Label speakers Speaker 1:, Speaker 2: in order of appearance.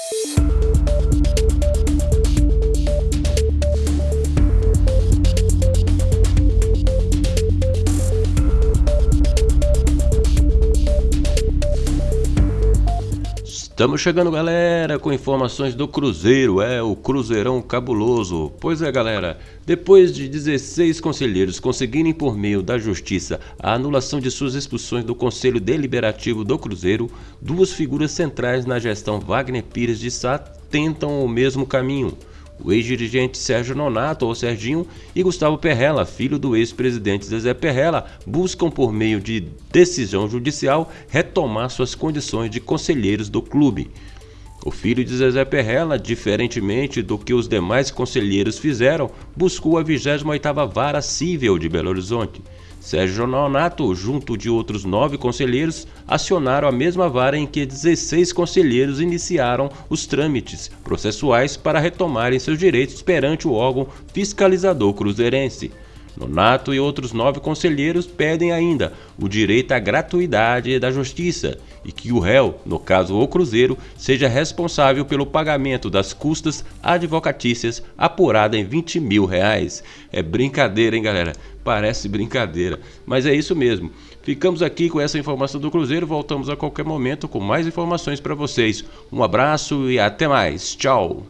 Speaker 1: Thank you. Estamos chegando, galera, com informações do Cruzeiro, é o Cruzeirão cabuloso. Pois é, galera, depois de 16 conselheiros conseguirem por meio da justiça a anulação de suas expulsões do Conselho Deliberativo do Cruzeiro, duas figuras centrais na gestão Wagner Pires de Sá tentam o mesmo caminho. O ex-dirigente Sérgio Nonato, ou Serginho, e Gustavo Perrella, filho do ex-presidente Zezé Perrella, buscam por meio de decisão judicial retomar suas condições de conselheiros do clube. O filho de Zezé Perrella, diferentemente do que os demais conselheiros fizeram, buscou a 28ª Vara Cível de Belo Horizonte. Sérgio Nonato, junto de outros nove conselheiros, acionaram a mesma vara em que 16 conselheiros iniciaram os trâmites processuais para retomarem seus direitos perante o órgão fiscalizador cruzeirense. Nonato e outros nove conselheiros pedem ainda o direito à gratuidade da justiça e que o réu, no caso o Cruzeiro, seja responsável pelo pagamento das custas advocatícias apurada em 20 mil reais. É brincadeira, hein, galera? Parece brincadeira, mas é isso mesmo. Ficamos aqui com essa informação do Cruzeiro, voltamos a qualquer momento com mais informações para vocês. Um abraço e até mais. Tchau!